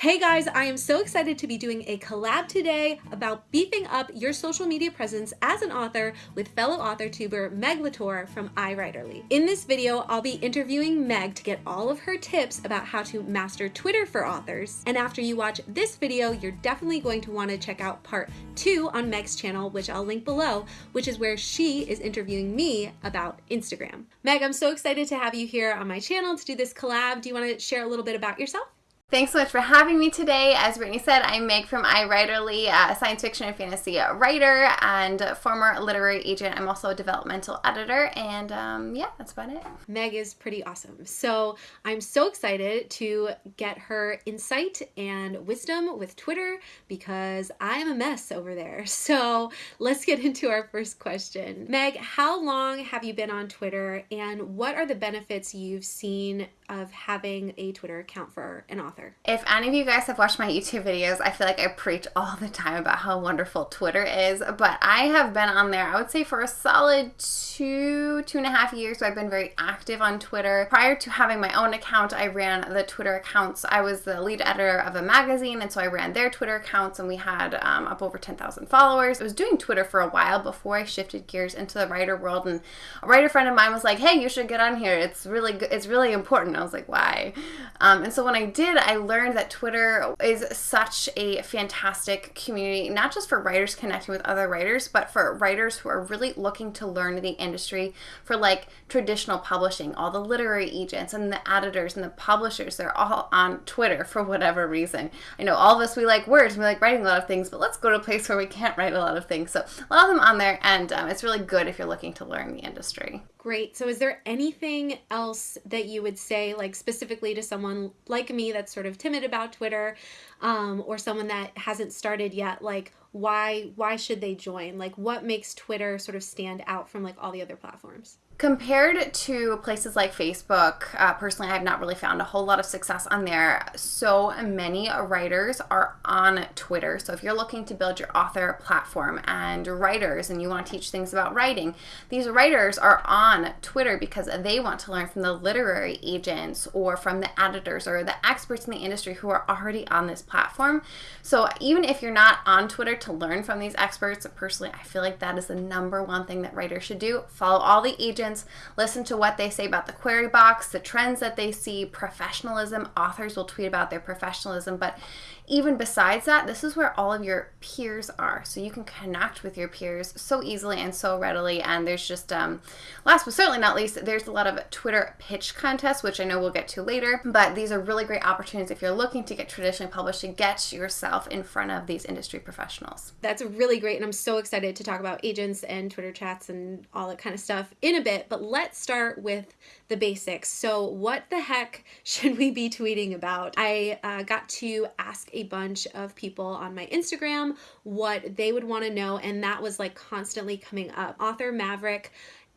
Hey guys, I am so excited to be doing a collab today about beefing up your social media presence as an author with fellow author tuber Meg Latour from iWriterly. In this video, I'll be interviewing Meg to get all of her tips about how to master Twitter for authors. And after you watch this video, you're definitely going to want to check out part two on Meg's channel, which I'll link below, which is where she is interviewing me about Instagram. Meg, I'm so excited to have you here on my channel to do this collab. Do you want to share a little bit about yourself? Thanks so much for having me today. As Brittany said, I'm Meg from iWriterly, a science fiction and fantasy writer and former literary agent. I'm also a developmental editor, and um, yeah, that's about it. Meg is pretty awesome. So I'm so excited to get her insight and wisdom with Twitter because I am a mess over there. So let's get into our first question. Meg, how long have you been on Twitter, and what are the benefits you've seen of having a Twitter account for an author. If any of you guys have watched my YouTube videos, I feel like I preach all the time about how wonderful Twitter is, but I have been on there, I would say, for a solid two, two and a half years. So I've been very active on Twitter. Prior to having my own account, I ran the Twitter accounts. I was the lead editor of a magazine, and so I ran their Twitter accounts, and we had um, up over 10,000 followers. I was doing Twitter for a while before I shifted gears into the writer world, and a writer friend of mine was like, "Hey, you should get on here. It's really good. It's really important." I was like, why? Um, and so when I did, I learned that Twitter is such a fantastic community, not just for writers connecting with other writers, but for writers who are really looking to learn the industry for like traditional publishing. All the literary agents and the editors and the publishers, they're all on Twitter for whatever reason. I know all of us, we like words, we like writing a lot of things, but let's go to a place where we can't write a lot of things. So a lot of them on there, and um, it's really good if you're looking to learn the industry. Great. So, is there anything else that you would say, like specifically to someone like me that's sort of timid about Twitter, um, or someone that hasn't started yet? Like, why why should they join? Like, what makes Twitter sort of stand out from like all the other platforms? Compared to places like Facebook, uh, personally, I have not really found a whole lot of success on there. So many writers are on Twitter. So if you're looking to build your author platform and writers and you want to teach things about writing, these writers are on Twitter because they want to learn from the literary agents or from the editors or the experts in the industry who are already on this platform. So even if you're not on Twitter to learn from these experts, personally, I feel like that is the number one thing that writers should do. Follow all the agents listen to what they say about the query box, the trends that they see, professionalism. Authors will tweet about their professionalism, but even besides that, this is where all of your peers are. So you can connect with your peers so easily and so readily. And there's just, um, last but certainly not least, there's a lot of Twitter pitch contests, which I know we'll get to later. But these are really great opportunities if you're looking to get traditionally published to get yourself in front of these industry professionals. That's really great. And I'm so excited to talk about agents and Twitter chats and all that kind of stuff in a bit. But let's start with the basics. So, what the heck should we be tweeting about? I uh, got to ask a bunch of people on my Instagram what they would want to know, and that was like constantly coming up. Author Maverick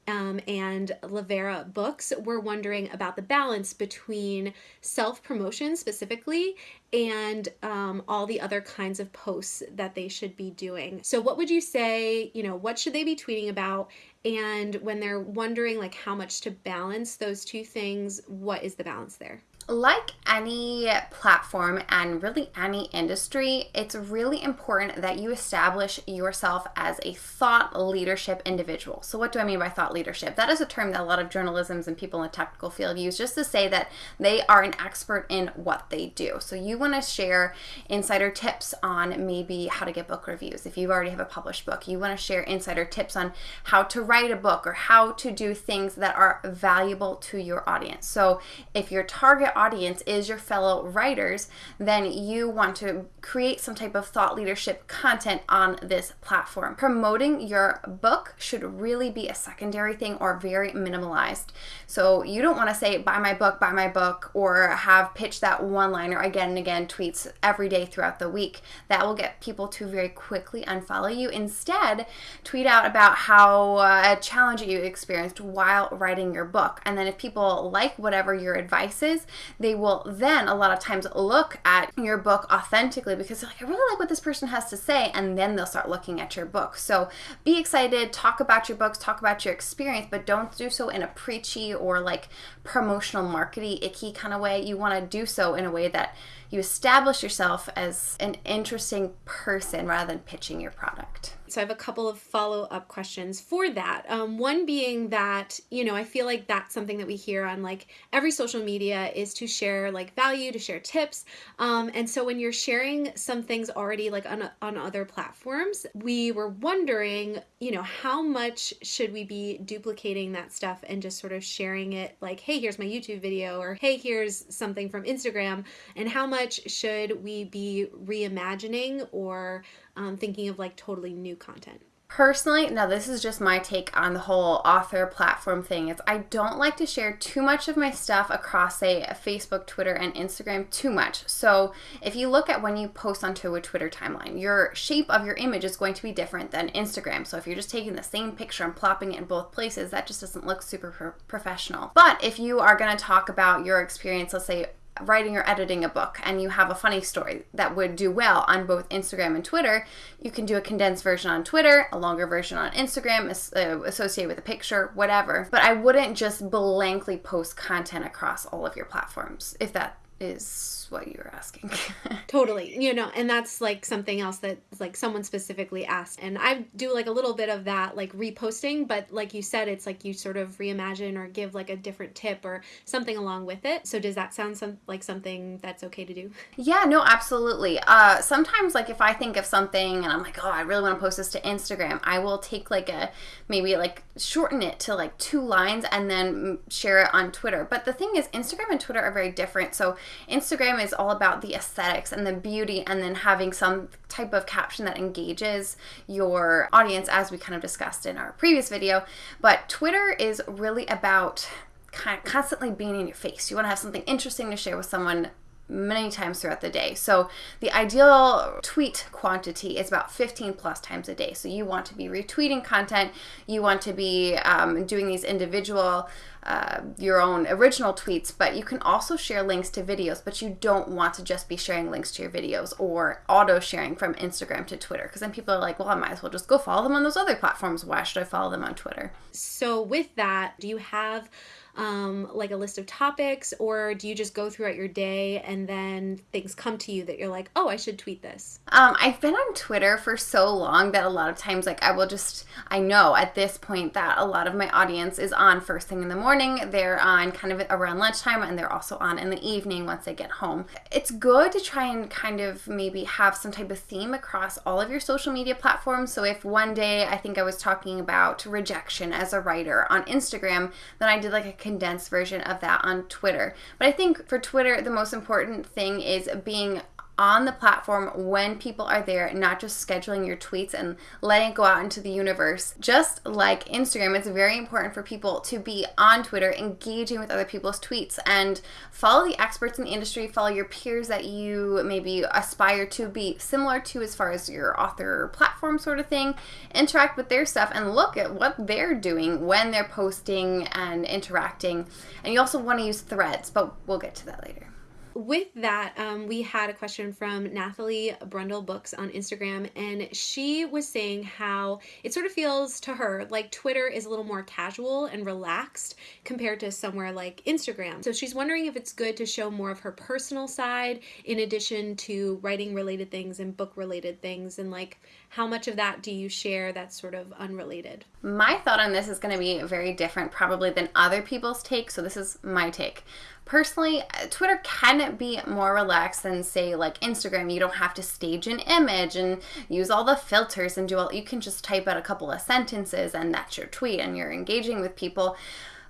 um, and Lavera Books were wondering about the balance between self promotion specifically and um, all the other kinds of posts that they should be doing. So, what would you say? You know, what should they be tweeting about? And when they're wondering like how much to balance those two things, what is the balance there? Like any platform and really any industry, it's really important that you establish yourself as a thought leadership individual. So, what do I mean by thought leadership? That is a term that a lot of journalisms and people in the technical field use just to say that they are an expert in what they do. So, you want to share insider tips on maybe how to get book reviews. If you already have a published book, you want to share insider tips on how to write a book or how to do things that are valuable to your audience. So, if your target audience is your fellow writers, then you want to create some type of thought leadership content on this platform. Promoting your book should really be a secondary thing or very minimalized. So you don't want to say, buy my book, buy my book, or have pitched that one liner again and again tweets every day throughout the week. That will get people to very quickly unfollow you. Instead, tweet out about how uh, a challenge you experienced while writing your book. And then if people like whatever your advice is, they will then a lot of times look at your book authentically because they're like, I really like what this person has to say. And then they'll start looking at your book. So be excited, talk about your books, talk about your experience, but don't do so in a preachy or like promotional, markety, icky kind of way. You want to do so in a way that you establish yourself as an interesting person rather than pitching your product. So I have a couple of follow up questions for that. Um, one being that, you know, I feel like that's something that we hear on like every social media is to share like value, to share tips. Um, and so when you're sharing some things already like on, on other platforms, we were wondering, you know, how much should we be duplicating that stuff and just sort of sharing it like, hey, here's my YouTube video or hey, here's something from Instagram, and how much should we be reimagining or um, thinking of like totally new content. Personally, now this is just my take on the whole author platform thing. Is I don't like to share too much of my stuff across say Facebook, Twitter, and Instagram too much. So if you look at when you post onto a Twitter timeline, your shape of your image is going to be different than Instagram. So if you're just taking the same picture and plopping it in both places, that just doesn't look super pro- professional. But if you are going to talk about your experience, let's say writing or editing a book and you have a funny story that would do well on both Instagram and Twitter, you can do a condensed version on Twitter, a longer version on Instagram, uh, associated with a picture, whatever. But I wouldn't just blankly post content across all of your platforms if that is what you were asking. totally. You know, and that's like something else that like someone specifically asked. And I do like a little bit of that like reposting, but like you said, it's like you sort of reimagine or give like a different tip or something along with it. So does that sound some like something that's okay to do? Yeah, no, absolutely. Uh sometimes like if I think of something and I'm like, oh, I really want to post this to Instagram, I will take like a maybe like shorten it to like two lines and then share it on Twitter. But the thing is Instagram and Twitter are very different. So Instagram is all about the aesthetics and the beauty, and then having some type of caption that engages your audience, as we kind of discussed in our previous video. But Twitter is really about kind of constantly being in your face. You want to have something interesting to share with someone many times throughout the day. So the ideal tweet quantity is about 15 plus times a day. So you want to be retweeting content, you want to be um, doing these individual, uh, your own original tweets, but you can also share links to videos, but you don't want to just be sharing links to your videos or auto sharing from Instagram to Twitter because then people are like, well, I might as well just go follow them on those other platforms. Why should I follow them on Twitter? So with that, do you have um, like a list of topics, or do you just go throughout your day and then things come to you that you're like, oh, I should tweet this? Um, I've been on Twitter for so long that a lot of times, like, I will just, I know at this point that a lot of my audience is on first thing in the morning. They're on kind of around lunchtime, and they're also on in the evening once they get home. It's good to try and kind of maybe have some type of theme across all of your social media platforms. So if one day I think I was talking about rejection as a writer on Instagram, then I did like a condensed version of that on Twitter. But I think for Twitter, the most important thing is being on the platform when people are there, not just scheduling your tweets and letting it go out into the universe. Just like Instagram, it's very important for people to be on Twitter, engaging with other people's tweets, and follow the experts in the industry, follow your peers that you maybe aspire to be similar to as far as your author platform sort of thing. Interact with their stuff and look at what they're doing when they're posting and interacting. And you also want to use threads, but we'll get to that later with that, um, we had a question from Nathalie Brundle Books on Instagram, and she was saying how it sort of feels to her like Twitter is a little more casual and relaxed compared to somewhere like Instagram. So she's wondering if it's good to show more of her personal side in addition to writing related things and book related things, and like how much of that do you share that's sort of unrelated? My thought on this is going to be very different, probably, than other people's take. So this is my take. Personally, Twitter can be more relaxed than, say, like Instagram. You don't have to stage an image and use all the filters and do all. You can just type out a couple of sentences and that's your tweet and you're engaging with people.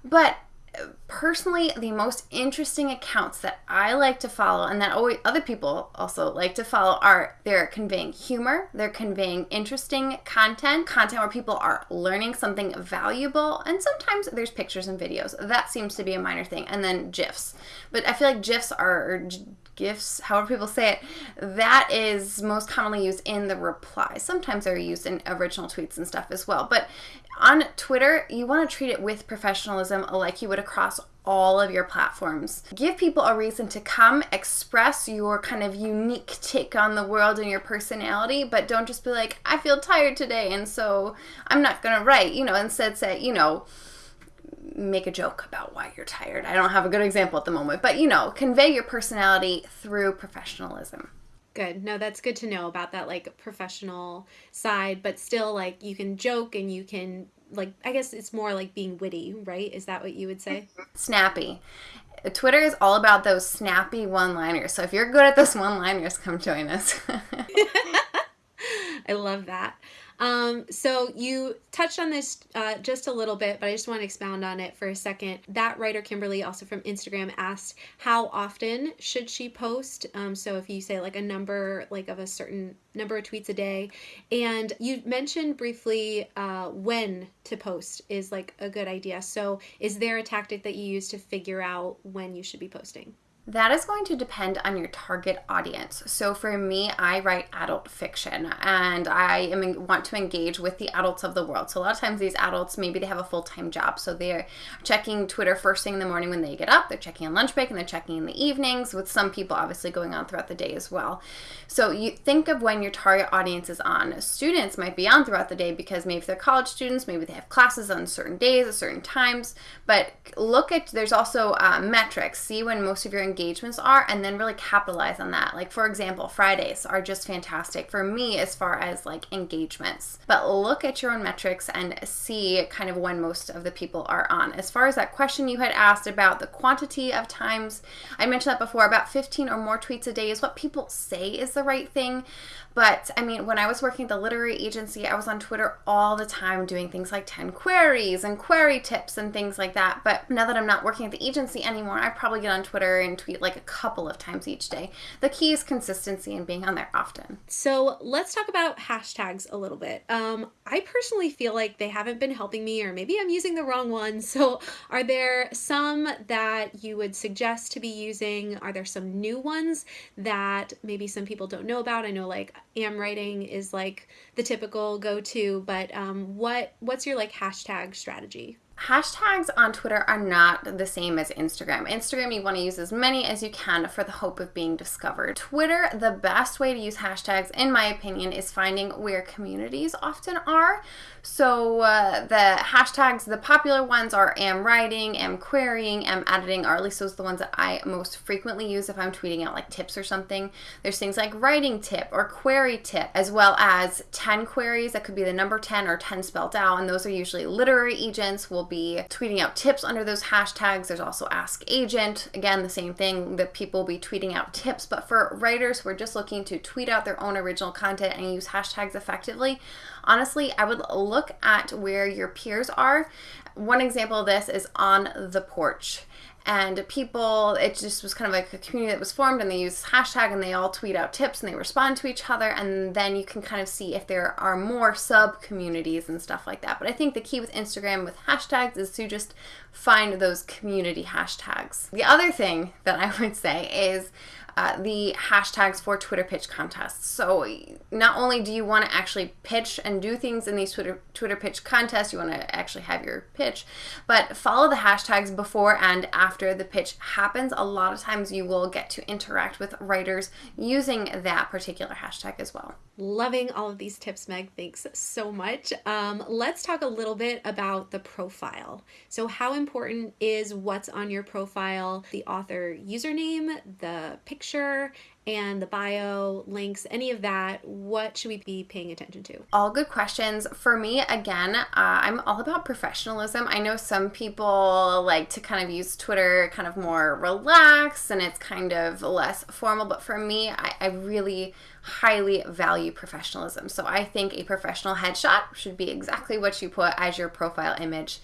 But personally the most interesting accounts that I like to follow and that always, other people also like to follow are they're conveying humor, they're conveying interesting content, content where people are learning something valuable, and sometimes there's pictures and videos. That seems to be a minor thing. And then GIFs. But I feel like GIFs are gifs, however people say it, that is most commonly used in the replies. Sometimes they're used in original tweets and stuff as well. But on Twitter, you want to treat it with professionalism like you would across all of your platforms. Give people a reason to come, express your kind of unique take on the world and your personality, but don't just be like, I feel tired today and so I'm not going to write. You know, instead say, you know, make a joke about why you're tired. I don't have a good example at the moment, but you know, convey your personality through professionalism. Good. No, that's good to know about that like professional side, but still like you can joke and you can like I guess it's more like being witty, right? Is that what you would say? Mm-hmm. Snappy. Twitter is all about those snappy one-liners. So if you're good at those one-liners, come join us. I love that. Um, so you touched on this uh, just a little bit, but I just want to expound on it for a second. That writer Kimberly, also from Instagram, asked how often should she post. Um, so if you say like a number, like of a certain number of tweets a day, and you mentioned briefly uh, when to post is like a good idea. So is there a tactic that you use to figure out when you should be posting? That is going to depend on your target audience. So for me, I write adult fiction and I am, want to engage with the adults of the world. So a lot of times these adults, maybe they have a full-time job. So they're checking Twitter first thing in the morning when they get up, they're checking on lunch break and they're checking in the evenings with some people obviously going on throughout the day as well. So you think of when your target audience is on. Students might be on throughout the day because maybe they're college students, maybe they have classes on certain days at certain times, but look at, there's also uh, metrics. See when most of your engagements are and then really capitalize on that. Like for example, Fridays are just fantastic for me as far as like engagements. But look at your own metrics and see kind of when most of the people are on. As far as that question you had asked about the quantity of times, I mentioned that before about 15 or more tweets a day is what people say is the right thing. But I mean, when I was working at the literary agency, I was on Twitter all the time doing things like 10 queries and query tips and things like that. But now that I'm not working at the agency anymore, I probably get on Twitter and tweet like a couple of times each day. The key is consistency and being on there often. So let's talk about hashtags a little bit. Um, I personally feel like they haven't been helping me, or maybe I'm using the wrong one. So, are there some that you would suggest to be using? Are there some new ones that maybe some people don't know about? I know like am writing is like the typical go-to, but um, what what's your like hashtag strategy? Hashtags on Twitter are not the same as Instagram. Instagram, you want to use as many as you can for the hope of being discovered. Twitter, the best way to use hashtags, in my opinion, is finding where communities often are. So uh, the hashtags, the popular ones are am writing, am querying, am editing, or at least those are the ones that I most frequently use if I'm tweeting out like tips or something. There's things like writing tip or query tip, as well as 10 queries. That could be the number 10 or 10 spelled out, and those are usually literary agents will be tweeting out tips under those hashtags. There's also Ask Agent. Again, the same thing that people will be tweeting out tips, but for writers who are just looking to tweet out their own original content and use hashtags effectively, honestly, I would look at where your peers are. One example of this is on the porch and people it just was kind of like a community that was formed and they use hashtag and they all tweet out tips and they respond to each other and then you can kind of see if there are more sub communities and stuff like that. But i think the key with instagram with hashtags is to just find those community hashtags. The other thing that i would say is the hashtags for Twitter pitch contests. So not only do you want to actually pitch and do things in these Twitter Twitter pitch contests, you want to actually have your pitch, but follow the hashtags before and after the pitch happens. A lot of times you will get to interact with writers using that particular hashtag as well. Loving all of these tips, Meg. Thanks so much. Um, let's talk a little bit about the profile. So, how important is what's on your profile, the author username, the picture? and the bio, links, any of that, what should we be paying attention to? All good questions. For me, again, uh, I'm all about professionalism. I know some people like to kind of use Twitter kind of more relaxed and it's kind of less formal, but for me, I, I really highly value professionalism. So I think a professional headshot should be exactly what you put as your profile image.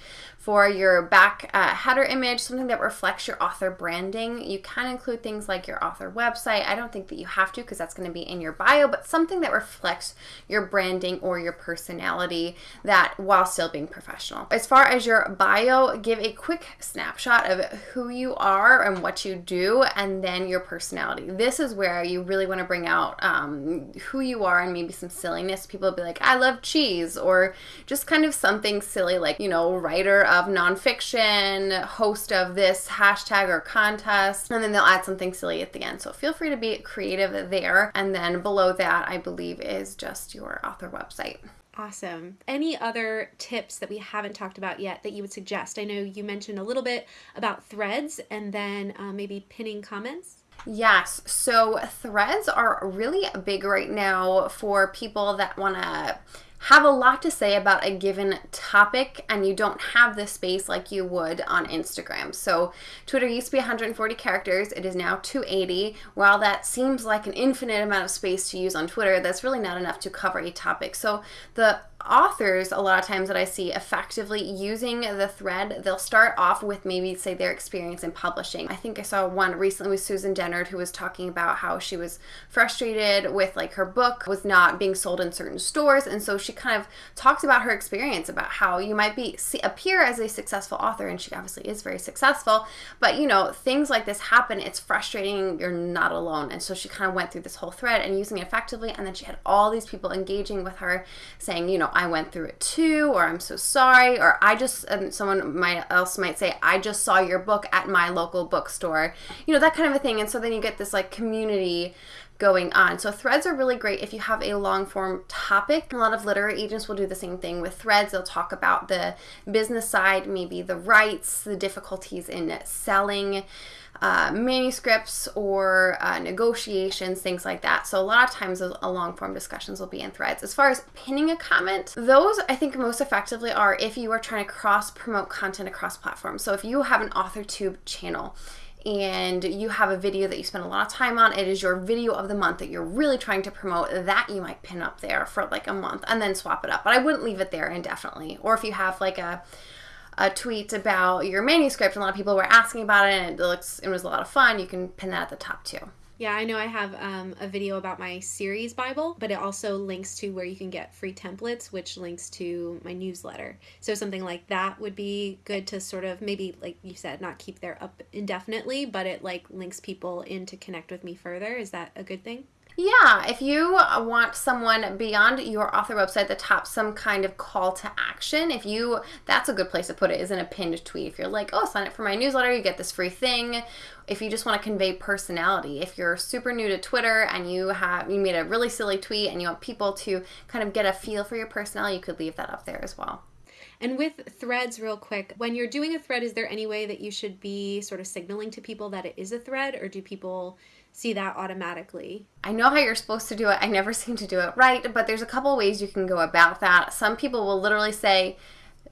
For your back uh, header image, something that reflects your author branding, you can include things like your author website. I don't think that you have to because that's going to be in your bio, but something that reflects your branding or your personality that while still being professional. As far as your bio, give a quick snapshot of who you are and what you do, and then your personality. This is where you really want to bring out um, who you are and maybe some silliness. People will be like, I love cheese, or just kind of something silly like, you know, writer of nonfiction, host of this hashtag or contest, and then they'll add something silly at the end. So feel free to be creative there. And then below that, I believe, is just your author website. Awesome. Any other tips that we haven't talked about yet that you would suggest? I know you mentioned a little bit about threads and then uh, maybe pinning comments. Yes. So threads are really big right now for people that want to have a lot to say about a given topic and you don't have the space like you would on Instagram. So, Twitter used to be 140 characters, it is now 280. While that seems like an infinite amount of space to use on Twitter, that's really not enough to cover a topic. So, the authors a lot of times that I see effectively using the thread, they'll start off with maybe say their experience in publishing. I think I saw one recently with Susan Dennard who was talking about how she was frustrated with like her book was not being sold in certain stores and so she kind of talked about her experience about how you might be see, appear as a successful author and she obviously is very successful, but you know, things like this happen, it's frustrating, you're not alone. And so she kind of went through this whole thread and using it effectively and then she had all these people engaging with her saying, you know, I went through it too, or I'm so sorry, or I just, and someone might else might say, I just saw your book at my local bookstore, you know, that kind of a thing. And so then you get this like community going on. So threads are really great if you have a long form topic. A lot of literary agents will do the same thing with threads. They'll talk about the business side, maybe the rights, the difficulties in selling uh, manuscripts or uh, negotiations, things like that. So a lot of times those long form discussions will be in threads. As far as pinning a comment, those I think most effectively are if you are trying to cross promote content across platforms. So if you have an AuthorTube channel and you have a video that you spend a lot of time on, it is your video of the month that you're really trying to promote, that you might pin up there for like a month and then swap it up. But I wouldn't leave it there indefinitely. Or if you have like a a tweet about your manuscript, a lot of people were asking about it, and it looks it was a lot of fun. You can pin that at the top too. Yeah, I know I have um, a video about my series Bible, but it also links to where you can get free templates, which links to my newsletter. So something like that would be good to sort of maybe, like you said, not keep there up indefinitely, but it like links people in to connect with me further. Is that a good thing? Yeah, if you want someone beyond your author website that top some kind of call to action, if you that's a good place to put it is in a pinned tweet. If you're like, "Oh, sign up for my newsletter, you get this free thing." If you just want to convey personality, if you're super new to Twitter and you have you made a really silly tweet and you want people to kind of get a feel for your personality, you could leave that up there as well. And with threads, real quick, when you're doing a thread, is there any way that you should be sort of signaling to people that it is a thread, or do people see that automatically. I know how you're supposed to do it. I never seem to do it right, but there's a couple ways you can go about that. Some people will literally say,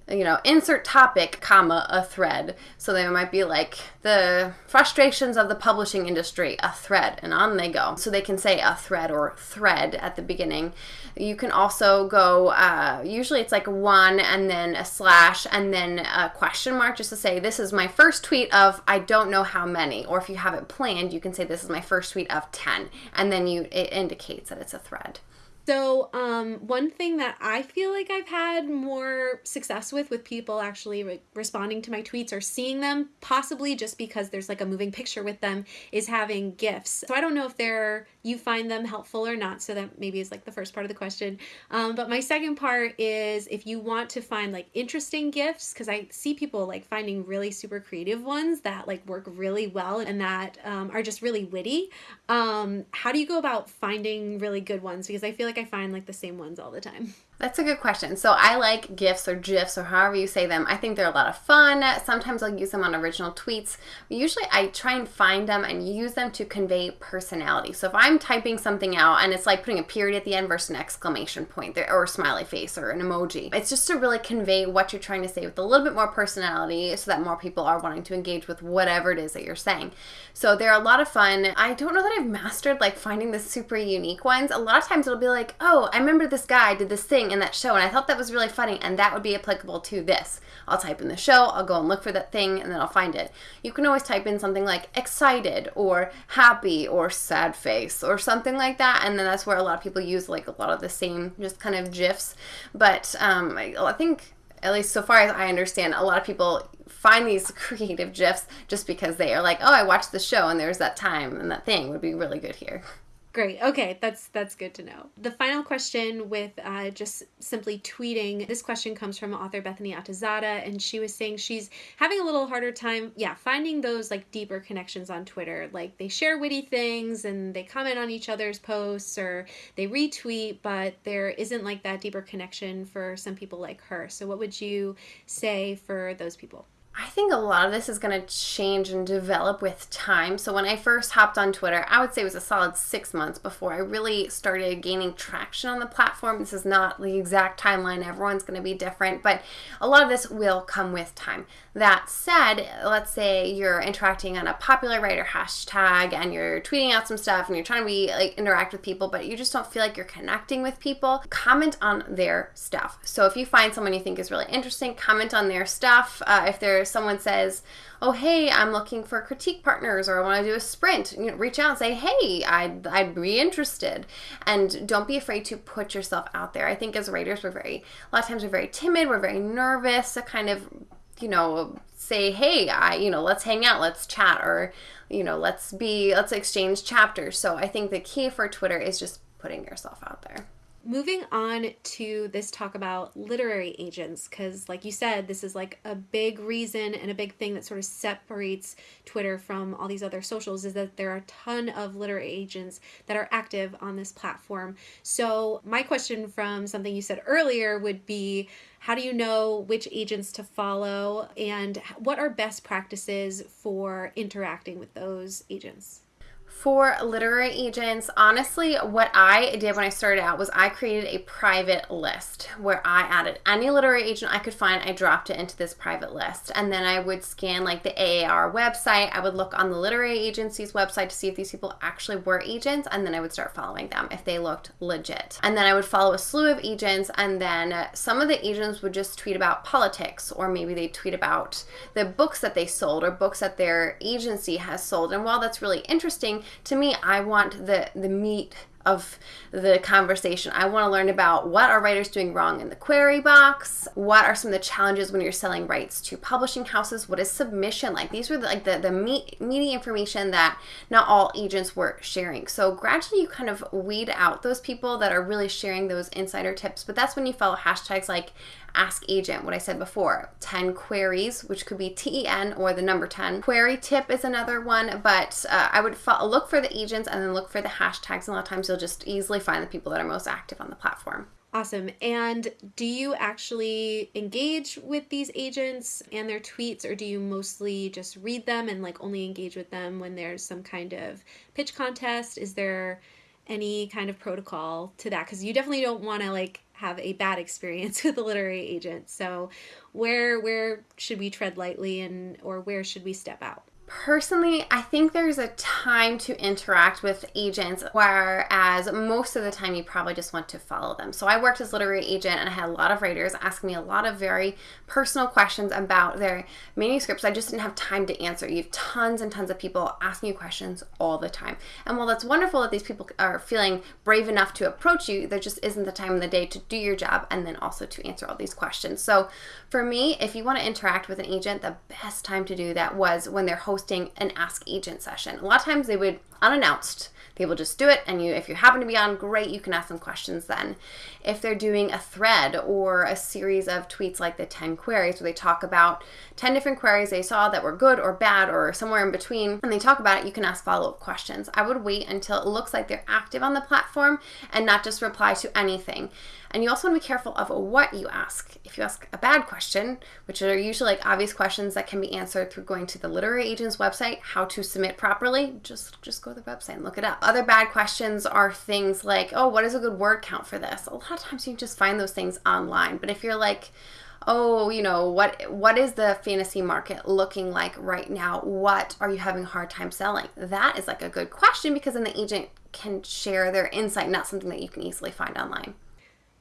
you know, insert topic, comma, a thread. So they might be like, the frustrations of the publishing industry, a thread, and on they go. So they can say a thread or thread at the beginning. You can also go, uh, usually it's like one and then a slash and then a question mark just to say, this is my first tweet of I don't know how many. Or if you have it planned, you can say, this is my first tweet of 10. And then you it indicates that it's a thread. So, um, one thing that I feel like I've had more success with, with people actually re- responding to my tweets or seeing them, possibly just because there's like a moving picture with them, is having GIFs. So I don't know if they're you find them helpful or not. So that maybe is like the first part of the question. Um, but my second part is if you want to find like interesting GIFs, because I see people like finding really super creative ones that like work really well and that um, are just really witty. Um, how do you go about finding really good ones? Because I feel like I find like the same ones all the time. That's a good question. So I like GIFs or GIFs or however you say them. I think they're a lot of fun. Sometimes I'll use them on original tweets. Usually I try and find them and use them to convey personality. So if I'm typing something out and it's like putting a period at the end versus an exclamation point or a smiley face or an emoji, it's just to really convey what you're trying to say with a little bit more personality so that more people are wanting to engage with whatever it is that you're saying. So they're a lot of fun. I don't know that I've mastered like finding the super unique ones. A lot of times it'll be like, oh, I remember this guy did this thing thing in that show. And I thought that was really funny. And that would be applicable to this. I'll type in the show, I'll go and look for that thing, and then I'll find it. You can always type in something like excited or happy or sad face or something like that. And then that's where a lot of people use like a lot of the same just kind of GIFs. But um, I, I think at least so far as I understand, a lot of people find these creative GIFs just because they are like, oh, I watched the show and there's that time and that thing would be really good here. Great. Okay, that's that's good to know. The final question with uh, just simply tweeting. This question comes from author Bethany Atazadeh, and she was saying she's having a little harder time, yeah, finding those like deeper connections on Twitter. Like they share witty things and they comment on each other's posts or they retweet, but there isn't like that deeper connection for some people like her. So, what would you say for those people? Think a lot of this is going to change and develop with time. So, when I first hopped on Twitter, I would say it was a solid six months before I really started gaining traction on the platform. This is not the exact timeline, everyone's going to be different, but a lot of this will come with time. That said, let's say you're interacting on a popular writer hashtag and you're tweeting out some stuff and you're trying to be like interact with people, but you just don't feel like you're connecting with people, comment on their stuff. So, if you find someone you think is really interesting, comment on their stuff. Uh, if there's someone says, "Oh, hey, I'm looking for critique partners," or "I want to do a sprint," you know, reach out and say, "Hey, I'd I'd be interested," and don't be afraid to put yourself out there. I think as writers, we're very a lot of times we're very timid, we're very nervous to kind of you know say hey i you know let's hang out let's chat or you know let's be let's exchange chapters. So i think the key for twitter is just putting yourself out there moving on to this talk about literary agents because like you said this is like a big reason and a big thing that sort of separates twitter from all these other socials is that there are a ton of literary agents that are active on this platform. So my question from something you said earlier would be how do you know which agents to follow and what are best practices for interacting with those agents for literary agents, honestly, what I did when I started out was I created a private list where I added any literary agent I could find, I dropped it into this private list. And then I would scan like the AAR website. I would look on the literary agency's website to see if these people actually were agents. And then I would start following them if they looked legit. And then I would follow a slew of agents. And then some of the agents would just tweet about politics, or maybe they tweet about the books that they sold or books that their agency has sold. And while that's really interesting, to me, I want the the meat of the conversation. I want to learn about what are writers doing wrong in the query box? What are some of the challenges when you're selling rights to publishing houses? What is submission like? These were the, like the, the meat, meaty information that not all agents were sharing. So gradually you kind of weed out those people that are really sharing those insider tips. But that's when you follow hashtags like ask agent, what I said before. 10 queries, which could be TEN or the number 10. Query tip is another one, but uh, I would look for the agents and then look for the hashtags. And a lot of times you'll just easily find the people that are most active on the platform. Awesome. And do you actually engage with these agents and their tweets, or do you mostly just read them and like only engage with them when there's some kind of pitch contest? Is there any kind of protocol to that? Because you definitely don't want to like have a bad experience with a literary agent. So where where should we tread lightly and or where should we step out? Personally, I think there's a time to interact with agents, whereas most of the time you probably just want to follow them. So I worked as literary agent and I had a lot of writers asking me a lot of very personal questions about their manuscripts. I just didn't have time to answer. You have tons and tons of people asking you questions all the time. And while that's wonderful that these people are feeling brave enough to approach you, there just isn't the time in the day to do your job and then also to answer all these questions. So for me, if you want to interact with an agent, the best time to do that was when they're hosting hosting an Ask Agent session. A lot of times they would unannounced. They will just do it, and you, if you happen to be on, great, you can ask them questions then. If they're doing a thread or a series of tweets like the 10 queries, where they talk about 10 different queries they saw that were good or bad or somewhere in between, and they talk about it, you can ask follow up questions. I would wait until it looks like they're active on the platform and not just reply to anything. And you also want to be careful of what you ask. If you ask a bad question, which are usually like obvious questions that can be answered through going to the literary agent's website, how to submit properly, just just go to the website and look it up. Other bad questions are things like, oh, what is a good word count for this? A lot of times you just find those things online. But if you're like, oh, you know, what what is the fantasy market looking like right now? What are you having a hard time selling? That is like a good question because then the agent can share their insight, not something that you can easily find online.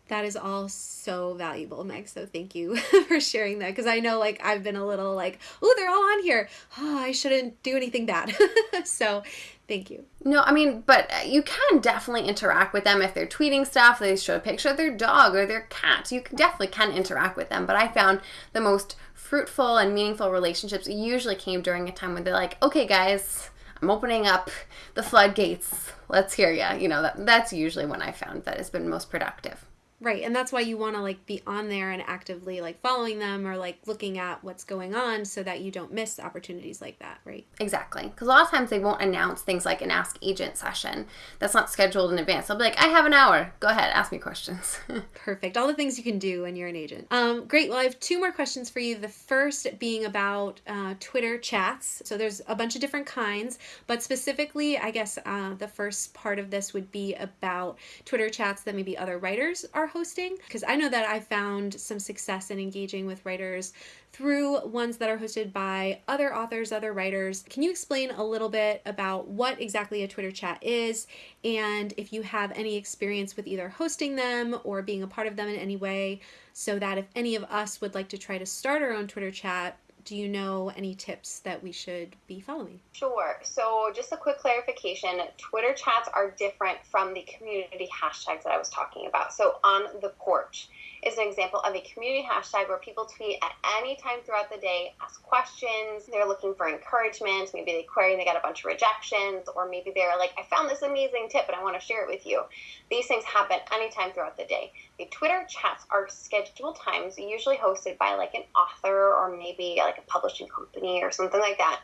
That is all so valuable, Meg. So thank you for sharing that because I know like I've been a little like, oh, they're all on here. Oh, I shouldn't do anything bad. so thank you. No, I mean, but uh, you can definitely interact with them if they're tweeting stuff, they show a picture of their dog or their cat. You can definitely can interact with them. But I found the most fruitful and meaningful relationships usually came during a time when they're like, okay, guys, I'm opening up the floodgates. Let's hear ya. You know, that, that's usually when I found that has been most productive. Right. And that's why you want to like be on there and actively like following them or like looking at what's going on so that you don't miss opportunities like that, right? Exactly. Because a lot of times they won't announce things like an Ask Agent session that's not scheduled in advance. They'll be like, I have an hour. Go ahead, ask me questions. Perfect. All the things you can do when you're an agent. Um, great. Well, I have two more questions for you. The first being about uh, Twitter chats. So there's a bunch of different kinds, but specifically, I guess uh, the first part of this would be about Twitter chats that maybe other writers are hosting because I know that I found some success in engaging with writers through ones that are hosted by other authors, other writers. Can you explain a little bit about what exactly a Twitter chat is and if you have any experience with either hosting them or being a part of them in any way so that if any of us would like to try to start our own Twitter chat, do you know any tips that we should be following? Sure. So, just a quick clarification Twitter chats are different from the community hashtags that I was talking about. So, on the porch, is an example of a community hashtag where people tweet at any time throughout the day, ask questions, they're looking for encouragement, maybe they query and they got a bunch of rejections, or maybe they're like, I found this amazing tip and I want to share it with you. These things happen anytime throughout the day. The Twitter chats are scheduled times, usually hosted by like an author or maybe like a publishing company or something like that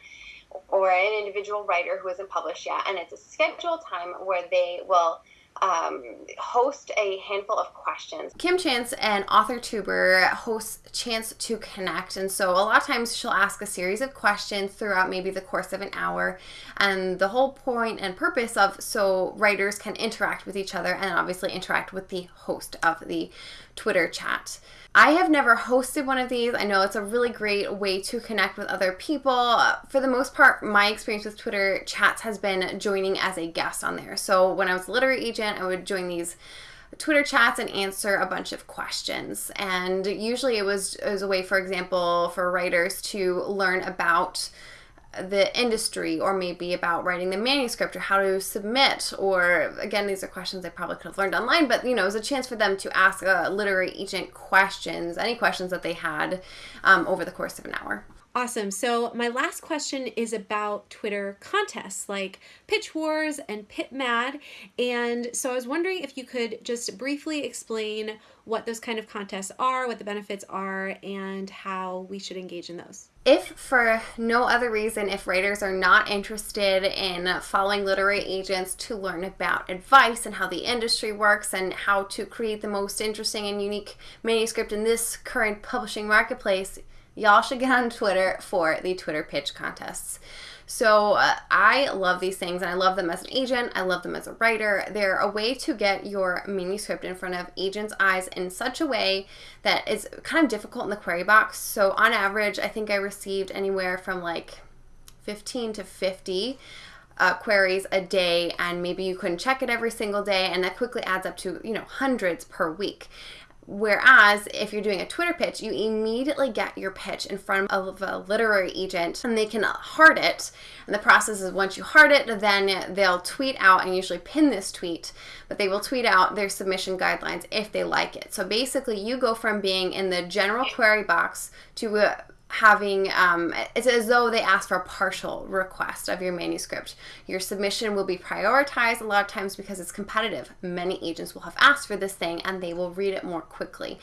or an individual writer who isn't published yet, and it's a scheduled time where they will um, host a handful of questions. Kim Chance, an author tuber, hosts Chance to Connect. And so a lot of times she'll ask a series of questions throughout maybe the course of an hour. And the whole point and purpose of so writers can interact with each other and obviously interact with the host of the Twitter chat. I have never hosted one of these. I know it's a really great way to connect with other people. For the most part, my experience with Twitter chats has been joining as a guest on there. So when I was a literary agent, I would join these Twitter chats and answer a bunch of questions. And usually it was, it was a way, for example, for writers to learn about the industry or maybe about writing the manuscript or how to submit or again these are questions i probably could have learned online but you know it was a chance for them to ask a literary agent questions any questions that they had um, over the course of an hour Awesome. So, my last question is about Twitter contests like Pitch Wars and Pit Mad. And so, I was wondering if you could just briefly explain what those kind of contests are, what the benefits are, and how we should engage in those. If for no other reason, if writers are not interested in following literary agents to learn about advice and how the industry works and how to create the most interesting and unique manuscript in this current publishing marketplace, y'all should get on Twitter for the Twitter pitch contests. So uh, I love these things and I love them as an agent. I love them as a writer. They're a way to get your manuscript in front of agents' eyes in such a way that is kind of difficult in the query box. So on average, I think I received anywhere from like 15 to 50 uh, queries a day and maybe you couldn't check it every single day and that quickly adds up to you know hundreds per week Whereas if you're doing a Twitter pitch, you immediately get your pitch in front of a literary agent and they can heart it. And the process is once you heart it, then they'll tweet out and usually pin this tweet, but they will tweet out their submission guidelines if they like it. So basically, you go from being in the general query box to having um, it's as though they ask for a partial request of your manuscript. Your submission will be prioritized a lot of times because it's competitive. Many agents will have asked for this thing and they will read it more quickly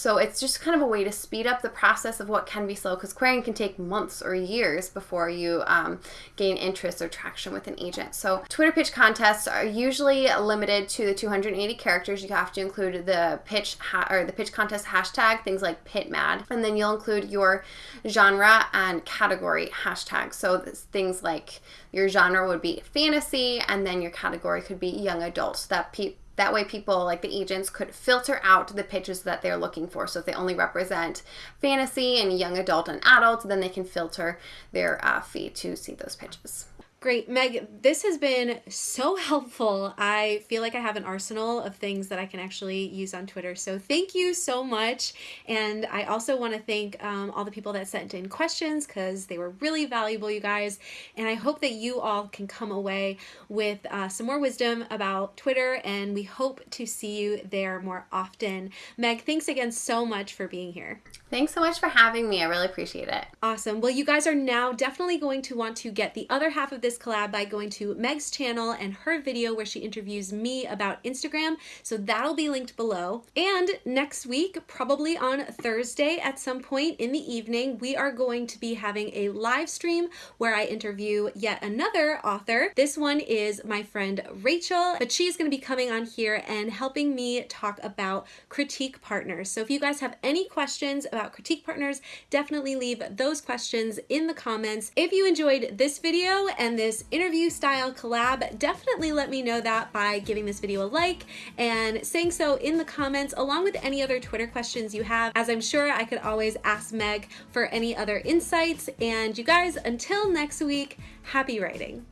so it's just kind of a way to speed up the process of what can be slow because querying can take months or years before you um, gain interest or traction with an agent so twitter pitch contests are usually limited to the 280 characters you have to include the pitch or the pitch contest hashtag things like pit mad and then you'll include your genre and category hashtag. So things like your genre would be fantasy, and then your category could be young adults. That pe- that way, people like the agents could filter out the pitches that they're looking for. So if they only represent fantasy and young adult and adult, then they can filter their uh, feed to see those pitches. Great. Meg, this has been so helpful. I feel like I have an arsenal of things that I can actually use on Twitter. So thank you so much. And I also want to thank um, all the people that sent in questions because they were really valuable, you guys. And I hope that you all can come away with uh, some more wisdom about Twitter. And we hope to see you there more often. Meg, thanks again so much for being here. Thanks so much for having me. I really appreciate it. Awesome. Well, you guys are now definitely going to want to get the other half of this collab by going to Meg's channel and her video where she interviews me about Instagram. So that'll be linked below. And next week, probably on Thursday at some point in the evening, we are going to be having a live stream where I interview yet another author. This one is my friend Rachel, but she's going to be coming on here and helping me talk about critique partners. So if you guys have any questions about about critique partners, definitely leave those questions in the comments. If you enjoyed this video and this interview style collab, definitely let me know that by giving this video a like and saying so in the comments along with any other Twitter questions you have, as I'm sure I could always ask Meg for any other insights. And you guys, until next week, happy writing.